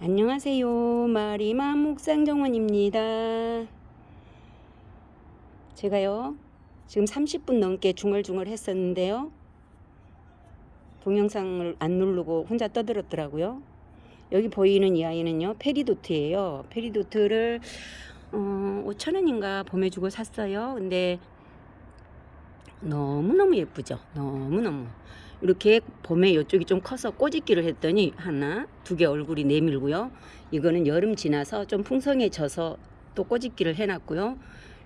안녕하세요. 마리맘 묵상정원입니다. 제가요, 지금 30분 넘게 중얼중얼 했었는데요. 동영상을 안 누르고 혼자 떠들었더라고요. 여기 보이는 이 아이는요, 페리도트예요. 페리도트를 어, 5천원인가 봄에 주고 샀어요. 근데 너무너무 예쁘죠. 너무너무. 이렇게 봄에 이쪽이 좀 커서 꼬집기를 했더니 하나, 두 개 얼굴이 내밀고요. 이거는 여름 지나서 좀 풍성해져서 또 꼬집기를 해놨고요.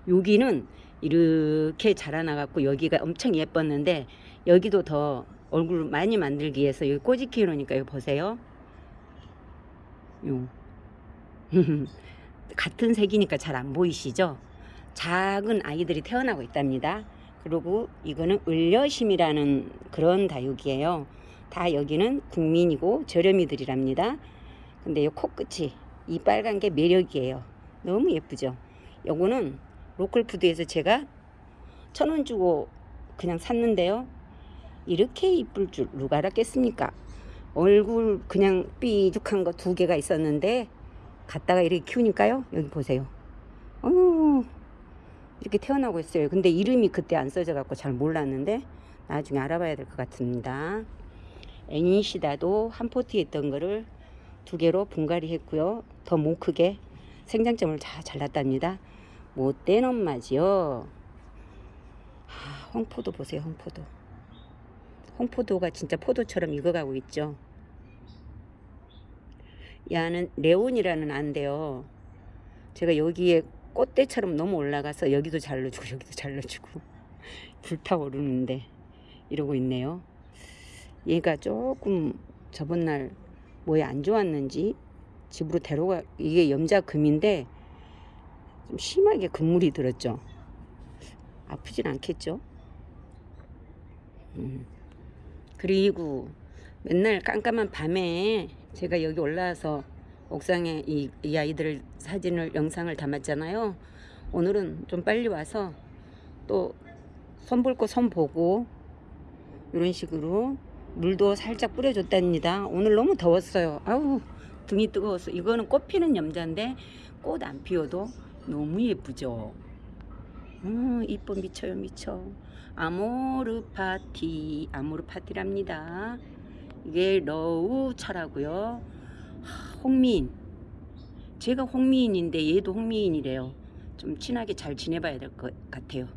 여기는 이렇게 자라나갖고 여기가 엄청 예뻤는데 여기도 더 얼굴 많이 만들기 위해서 여기 꼬집기 해놓으니까 이거 보세요. 요. 같은 색이니까 잘 안 보이시죠? 작은 아이들이 태어나고 있답니다. 그리고 이거는 을녀심이라는 그런 다육이에요. 다 여기는 국민이고 저렴이들이랍니다. 근데 이 코끝이 이 빨간 게 매력이에요. 너무 예쁘죠? 요거는 로컬푸드에서 제가 천 원 주고 그냥 샀는데요. 이렇게 이쁠 줄 누가 알았겠습니까? 얼굴 그냥 삐죽한 거 두 개가 있었는데 갖다가 이렇게 키우니까요. 여기 보세요. 어휴 이렇게 태어나고 있어요. 근데 이름이 그때 안 써져 갖고 잘 몰랐는데 나중에 알아봐야 될 것 같습니다. 애니시다도 한 포트에 있던 거를 두 개로 분갈이 했고요. 더 못 크게 생장점을 다 잘랐답니다. 못된 엄마지요. 아, 홍포도 보세요. 홍포도. 홍포도가 진짜 포도처럼 익어가고 있죠. 야는 레온이라는 안데요. 제가 여기에 꽃대처럼 너무 올라가서 여기도 잘라주고 여기도 잘라주고 불타오르는데 이러고 있네요. 얘가 조금 저번 날 뭐에 안 좋았는지 집으로 데려가 이게 염자금인데 좀 심하게 금물이 들었죠. 아프진 않겠죠. 음. 그리고 맨날 깜깜한 밤에 제가 여기 올라와서 옥상에 이, 이 아이들 사진을 영상을 담았잖아요. 오늘은 좀 빨리 와서 또 손볼 거 손 보고 이런 식으로 물도 살짝 뿌려줬답니다. 오늘 너무 더웠어요. 아우 등이 뜨거워서 이거는 꽃 피는 염자인데 꽃 안 피워도 너무 예쁘죠. 음, 이뻐 미쳐요 미쳐. 아모르 파티 아모르 파티랍니다. 이게 러우 차라고요. 홍미인. 제가 홍미인인데 얘도 홍미인이래요. 좀 친하게 잘 지내봐야 될 것 같아요.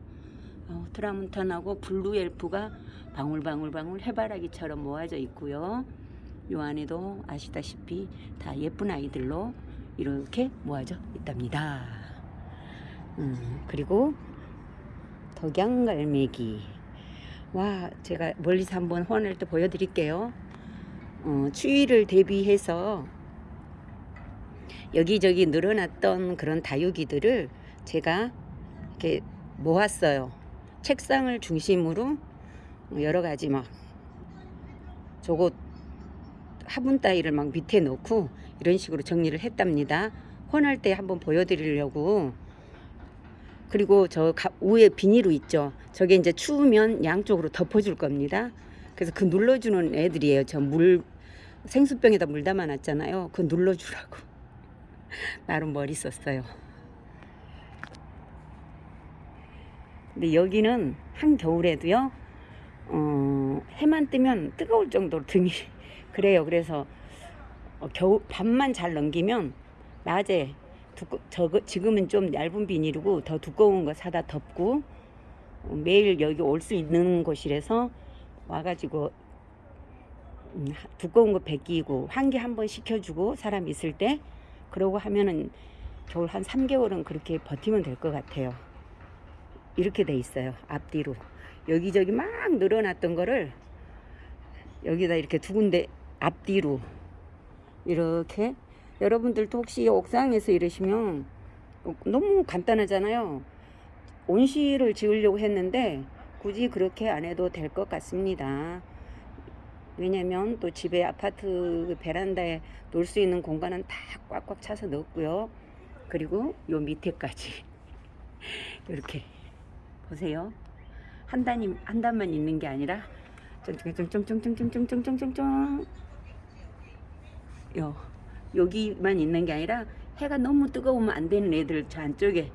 어, 트라문탄하고 블루 엘프가 방울방울방울 해바라기처럼 모아져 있고요. 요 안에도 아시다시피 다 예쁜 아이들로 이렇게 모아져 있답니다. 음, 그리고 덕양갈매기. 와 제가 멀리서 한번 호환할 때 보여드릴게요. 어, 추위를 대비해서 여기저기 늘어났던 그런 다육이들을 제가 이렇게 모았어요. 책상을 중심으로 여러 가지 막 저거 화분 따위를 막 밑에 놓고 이런 식으로 정리를 했답니다. 혼할 때 한번 보여드리려고 그리고 저 위에 비닐로 있죠. 저게 이제 추우면 양쪽으로 덮어줄 겁니다. 그래서 그 눌러주는 애들이에요. 저 물 생수병에다 물 담아놨잖아요. 그 눌러주라고. 나름 머리 썼어요. 근데 여기는 한겨울에도요, 어, 해만 뜨면 뜨거울 정도로 등이 그래요. 그래서 어, 겨우 밤만 잘 넘기면 낮에 두꺼, 저, 지금은 좀 얇은 비닐이고 더 두꺼운 거 사다 덮고 어, 매일 여기 올 수 있는 곳이라서 와가지고 음, 두꺼운 거 벗기고 환기 한 번 시켜주고 사람 있을 때 그러고 하면은 겨울 한 3개월은 그렇게 버티면 될 것 같아요. 이렇게 돼 있어요. 앞뒤로. 여기저기 막 늘어났던 거를 여기다 이렇게 두 군데 앞뒤로 이렇게 여러분들도 혹시 옥상에서 이러시면 너무 간단하잖아요. 온실을 지으려고 했는데 굳이 그렇게 안 해도 될 것 같습니다. 왜냐면 또 집에 아파트 베란다에 놓을 수 있는 공간은 다 꽉꽉 차서 넣었고요. 그리고 요 밑에까지 이렇게 보세요. 한 단이 한 단만 있는 게 아니라 쫑쫑쫑쫑쫑쫑쫑쫑쫑쫑쫑쫑 요 여기만 있는 게 아니라 해가 너무 뜨거우면 안 되는 애들 저 안쪽에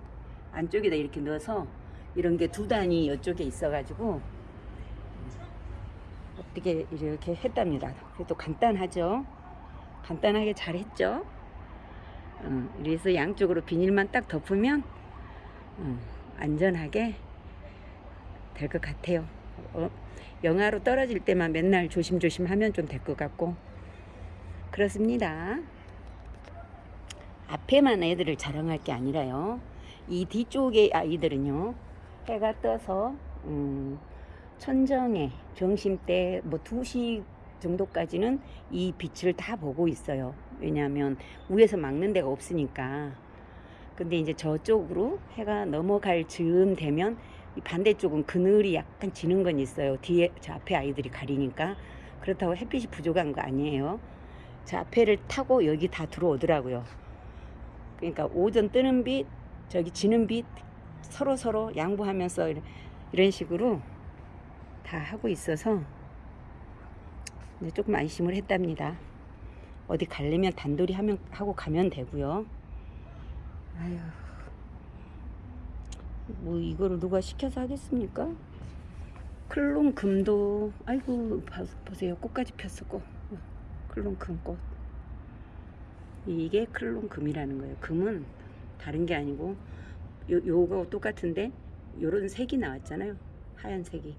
안쪽에다 이렇게 넣어서 이런 게 두 단이 이쪽에 있어가지고 어떻게 이렇게 했답니다. 그래도 간단하죠. 간단하게 잘 했죠. 음, 그래서 양쪽으로 비닐만 딱 덮으면 음, 안전하게 될 것 같아요. 어, 영하로 떨어질 때만 맨날 조심조심 하면 좀 될 것 같고 그렇습니다. 앞에만 애들을 자랑할 게 아니라요. 이 뒤쪽의 아이들은요. 해가 떠서 음, 천정에 병심 때 뭐 2시 정도까지는 이 빛을 다 보고 있어요. 왜냐하면 위에서 막는 데가 없으니까. 근데 이제 저쪽으로 해가 넘어갈 즈음 되면 이 반대쪽은 그늘이 약간 지는 건 있어요. 뒤에 저 앞에 아이들이 가리니까 그렇다고 햇빛이 부족한 거 아니에요. 저 앞에를 타고 여기 다 들어오더라고요. 그러니까 오전 뜨는 빛, 저기 지는 빛 서로 서로 양보하면서 이런 식으로 다 하고 있어서 조금 안심을 했답니다. 어디 가려면 단돌이 하면 하고 가면 되고요. 아휴, 뭐 이거를 누가 시켜서 하겠습니까? 클론 금도 아이고 봐- 보세요 꽃까지 폈어 꽃 어, 클론 금 꽃 이게 클론 금이라는 거예요. 금은 다른 게 아니고 요, 요거 똑같은데 요런 색이 나왔잖아요. 하얀색이.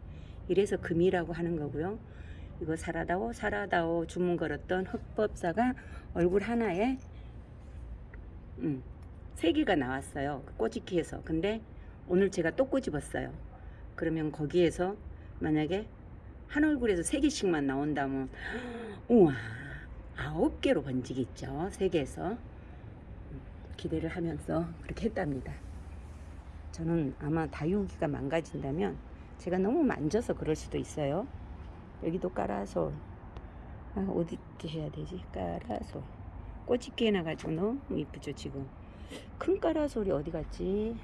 이래서 금이라고 하는 거고요. 이거 사라다오 사라다오 주문 걸었던 흑법사가 얼굴 하나에 음, 세 개가 나왔어요. 그 꼬집기에서. 근데 오늘 제가 또 꼬집었어요. 그러면 거기에서 만약에 한 얼굴에서 세 개씩만 나온다면 우와 아홉 개로 번지겠죠. 세 개에서 음, 기대를 하면서 그렇게 했답니다. 저는 아마 다육이가 망가진다면 제가 너무 만져서 그럴 수도 있어요. 여기도 깔아서 아, 어디 해야 되지? 깔아서 꼬집게 해놔가지고 너무 이쁘죠 지금. 큰 까라솔이 어디 갔지?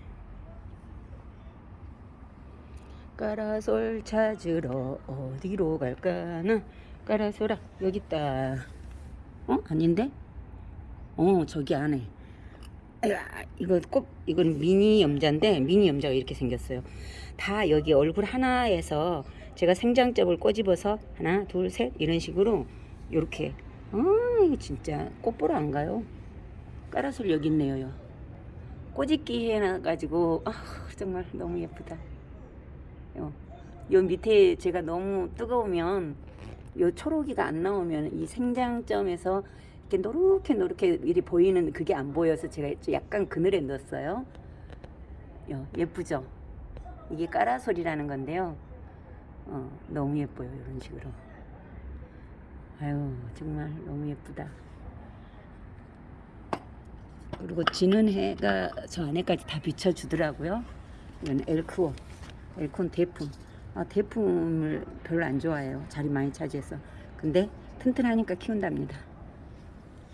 까라솔 찾으러 어디로 갈까나? 까라솔아 여기 있다. 어 아닌데? 어 저기 안에. 이거 꼭 이건 미니 염자인데 미니 염자가 이렇게 생겼어요. 다 여기 얼굴 하나에서 제가 생장점을 꼬집어서 하나 둘 셋 이런 식으로 이렇게 아 진짜 꽃 보러 안 가요? 까라솔 여기 있네요. 요. 꼬집기 해놔가지고 아 정말 너무 예쁘다. 요, 요 밑에 제가 너무 뜨거우면 요 초록이가 안 나오면 이 생장점에서 이렇게 노랗게 노랗게 이리 보이는 그게 안 보여서 제가 약간 그늘에 넣었어요. 요, 예쁘죠? 이게 까라솔이라는 건데요. 어, 너무 예뻐요. 이런 식으로. 아유 정말 너무 예쁘다. 그리고 지는 해가 저 안에까지 다 비춰주더라고요. 이건 엘크온, 엘콘 대품. 아, 대품을 별로 안 좋아해요. 자리 많이 차지해서. 근데 튼튼하니까 키운답니다.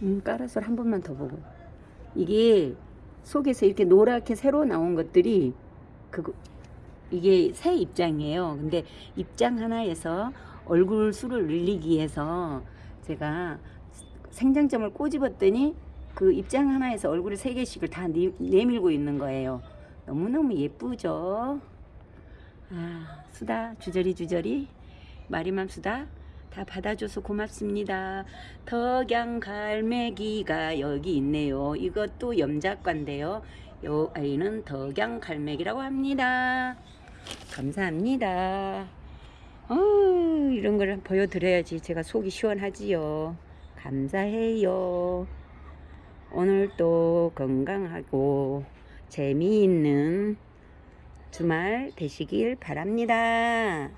음, 까라솔 한 번만 더 보고. 이게 속에서 이렇게 노랗게 새로 나온 것들이 그거 이게 새 입장이에요. 근데 입장 하나에서 얼굴 수를 늘리기 위해서 제가 생장점을 꼬집었더니 그 입장 하나에서 얼굴을 세 개씩을 다 내, 내밀고 있는 거예요. 너무너무 예쁘죠? 아, 수다 주저리 주저리 마리맘 수다 다 받아줘서 고맙습니다. 덕양 갈매기가 여기 있네요. 이것도 염작과인데요. 요 아이는 덕양 갈매기라고 합니다. 감사합니다. 어, 이런 걸 보여드려야지 제가 속이 시원하지요. 감사해요. 오늘도 건강하고 재미있는 주말 되시길 바랍니다.